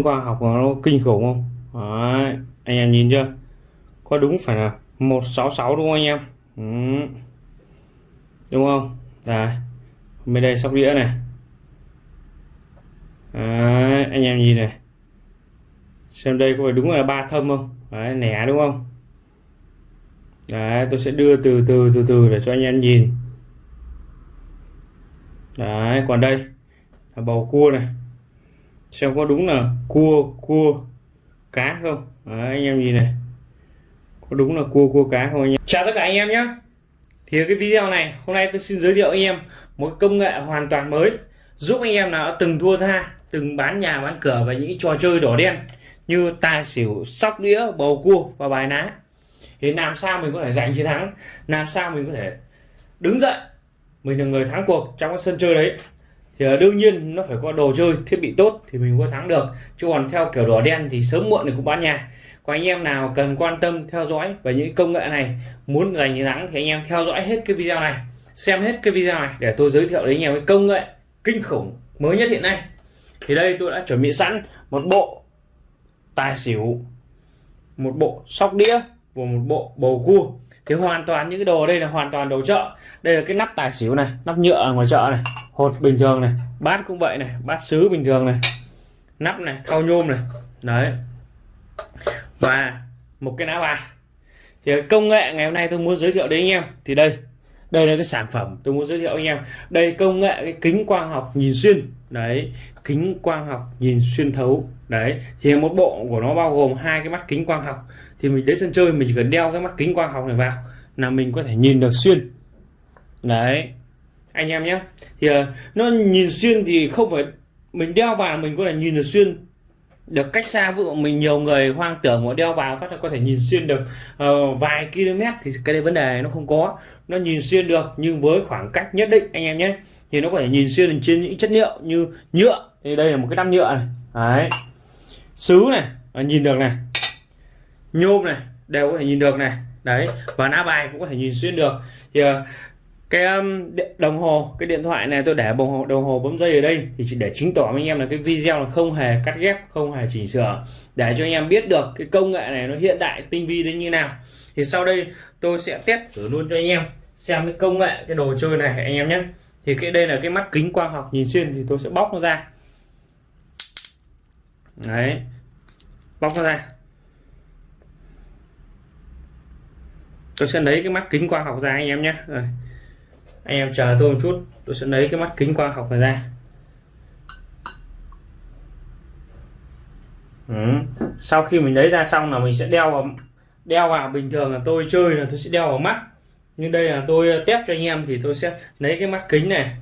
khoa học nó kinh khủng không? Đấy, anh em nhìn chưa? Có đúng phải là 166 đúng không anh em? Ừ. đúng không? Đấy. bên đây sóc đĩa này. Đấy, anh em nhìn này. Xem đây có phải đúng là ba thâm không? Đấy, nẻ đúng không? Đấy, tôi sẽ đưa từ từ từ từ để cho anh em nhìn. Đấy, còn đây là bầu cua này xem có đúng là cua cua cá không? Đấy, anh em nhìn này. Có đúng là cua cua cá không anh em? Chào tất cả anh em nhé thì cái video này hôm nay tôi xin giới thiệu anh em một công nghệ hoàn toàn mới giúp anh em nào từng thua tha từng bán nhà bán cửa và những trò chơi đỏ đen như tài xỉu sóc đĩa bầu cua và bài ná. Thì làm sao mình có thể giành chiến thắng? Làm sao mình có thể đứng dậy? Mình là người thắng cuộc trong cái sân chơi đấy thì ờ, đương nhiên nó phải có đồ chơi, thiết bị tốt thì mình có thắng được. Chứ còn theo kiểu đỏ đen thì sớm muộn thì cũng bán nhà. Có anh em nào cần quan tâm, theo dõi về những công nghệ này, muốn giành chiến thắng thì anh em theo dõi hết cái video này, xem hết cái video này để tôi giới thiệu đến anh em cái công nghệ kinh khủng mới nhất hiện nay. Thì đây tôi đã chuẩn bị sẵn một bộ tài xỉu, một bộ sóc đĩa và một bộ bầu cua thì hoàn toàn những cái đồ đây là hoàn toàn đồ chợ. Đây là cái nắp tài xỉu này, nắp nhựa ở ngoài chợ này, hột bình thường này, bát cũng vậy này, bát sứ bình thường này, nắp này, thau nhôm này. Đấy. Và một cái lá bài. Thì công nghệ ngày hôm nay tôi muốn giới thiệu đến anh em. Thì đây đây là cái sản phẩm tôi muốn giới thiệu anh em. Đây công nghệ cái kính quang học nhìn xuyên đấy, kính quang học nhìn xuyên thấu. Đấy, thì một bộ của nó bao gồm hai cái mắt kính quang học. Thì mình đến sân chơi, mình chỉ cần đeo cái mắt kính quang học này vào là mình có thể nhìn được xuyên. Đấy, anh em nhé. Thì ờ, nó nhìn xuyên thì không phải mình đeo vào mình có thể nhìn được xuyên được cách xa ví dụ mình nhiều người hoang tưởng mà đeo vào phát là có thể nhìn xuyên được uh, vài km thì cái đấy vấn đề nó không có. Nó nhìn xuyên được nhưng với khoảng cách nhất định anh em nhé thì nó có thể nhìn xuyên trên những chất liệu như nhựa. Thì đây là một cái nắp nhựa này. Đấy. Sứ này à, nhìn được này. Nhôm này đều có thể nhìn được này. Đấy. Và lá bài cũng có thể nhìn xuyên được. Thì uh, cái um, đồng hồ, cái điện thoại này, tôi để đồng hồ đồng hồ bấm dây ở đây, thì chỉ để chứng tỏ với anh em là cái video là không hề cắt ghép, không hề chỉnh sửa. Để cho anh em biết được cái công nghệ này nó hiện đại, tinh vi đến như nào. Thì sau đây tôi sẽ test thử luôn cho anh em, xem cái công nghệ, cái đồ chơi này, anh em nhé. Thì cái, đây là cái mắt kính quang học, nhìn xuyên thì tôi sẽ bóc nó ra. Đấy, bóc nó ra. Tôi sẽ lấy cái mắt kính quang học ra, anh em nhé. Rồi anh em chờ tôi một chút, tôi sẽ lấy cái mắt kính quang học này ra. Ừ. sau khi mình lấy ra xong là mình sẽ đeo vào đeo vào. Bình thường là tôi chơi là tôi sẽ đeo vào mắt. Nhưng đây là tôi test cho anh em thì tôi sẽ lấy cái mắt kính này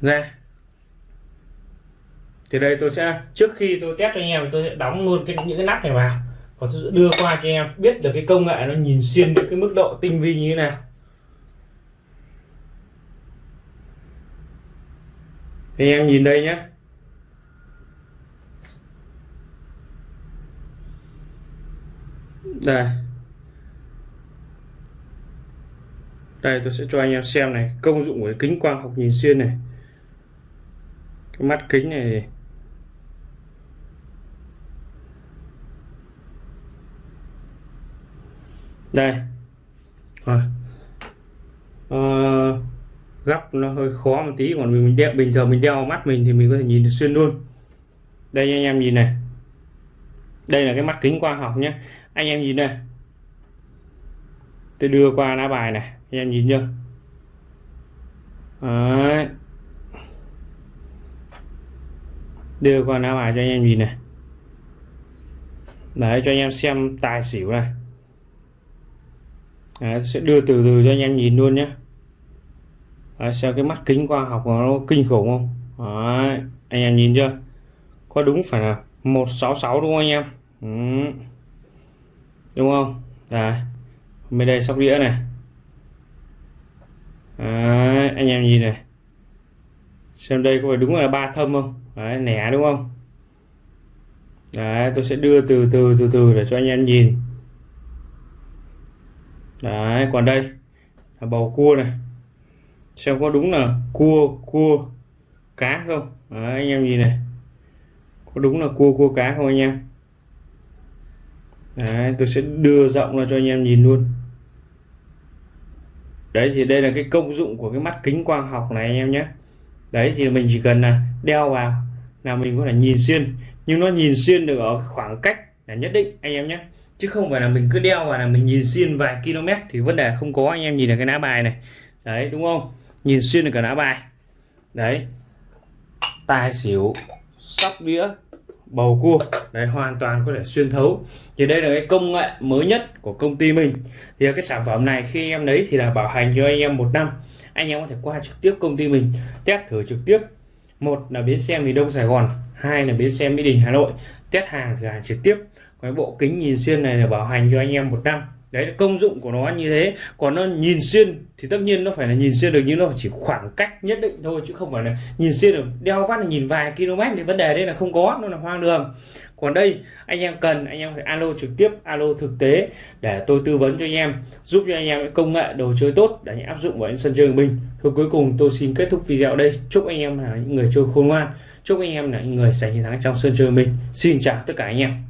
ra. Thì đây tôi sẽ, trước khi tôi test cho anh em tôi sẽ đóng luôn cái, những cái nắp này vào. Và tôi sẽ đưa qua cho anh em biết được cái công nghệ nó nhìn xuyên được cái mức độ tinh vi như thế nào. Thì em nhìn đây nhé đây. Đây tôi sẽ cho anh em xem này công dụng của kính quang học nhìn xuyên này. Cái mắt kính này đây. Rồi. À, góc nó hơi khó một tí còn mình đeo bình thường mình đeo mắt mình thì mình có thể nhìn được xuyên luôn. Đây anh em nhìn này. Đây là cái mắt kính quang học nhé anh em nhìn này. Tôi đưa qua lá bài này anh em nhìn chưa? Đấy. đưa qua lá bài cho anh em nhìn này. Để cho anh em xem tài xỉu này. Đấy, sẽ đưa từ từ cho anh em nhìn luôn nhé Đấy, xem cái mắt kính khoa học nó kinh khủng không? Đấy, anh em nhìn chưa? Có đúng phải là 166 đúng không anh em? Ừ. đúng không? Đấy. bên đây sóc đĩa này. Đấy, anh em nhìn này. Xem đây có phải đúng là ba thâm không? Đấy, nẻ đúng không? Đấy, tôi sẽ đưa từ từ từ từ để cho anh em nhìn. Đấy, còn đây là bầu cua này xem có đúng là cua cua cá không? Đấy, anh em nhìn này. Có đúng là cua cua cá không anh em? Đấy, tôi sẽ đưa rộng ra cho anh em nhìn luôn. Đấy thì đây là cái công dụng của cái mắt kính quang học này anh em nhé. Đấy thì mình chỉ cần là đeo vào là mình có thể nhìn xuyên. Nhưng nó nhìn xuyên được ở khoảng cách là nhất định anh em nhé. Chứ không phải là mình cứ đeo vào là mình nhìn xuyên vài km thì vấn đề không có. Anh em nhìn là cái lá bài này. Đấy đúng không? Nhìn xuyên được cả lá bài. Đấy. Tài xỉu, sóc đĩa, bầu cua. Đấy, hoàn toàn có thể xuyên thấu. Thì đây là cái công nghệ mới nhất của công ty mình. Thì cái sản phẩm này khi em lấy thì là bảo hành cho anh em một năm. Anh em có thể qua trực tiếp công ty mình, test thử trực tiếp. Một là bến xe miền đông sài gòn, hai là bến xe mỹ đình hà nội. Test hàng, thử hàng trực tiếp. Cái bộ kính nhìn xuyên này là bảo hành cho anh em một năm đấy là công dụng của nó như thế. Còn nó nhìn xuyên thì tất nhiên nó phải là nhìn xuyên được, nhưng nó chỉ khoảng cách nhất định thôi, chứ không phải là nhìn xuyên được. Đeo vắt là nhìn vài km thì vấn đề đây là không có, nó là hoang đường. Còn đây, anh em cần, anh em phải alo trực tiếp, alo thực tế để tôi tư vấn cho anh em, giúp cho anh em công nghệ đồ chơi tốt để áp dụng vào sân chơi của mình. Thôi, cuối cùng tôi xin kết thúc video đây. Chúc anh em là những người chơi khôn ngoan. Chúc anh em là những người giành chiến thắng trong sân chơi mình. Xin chào tất cả anh em.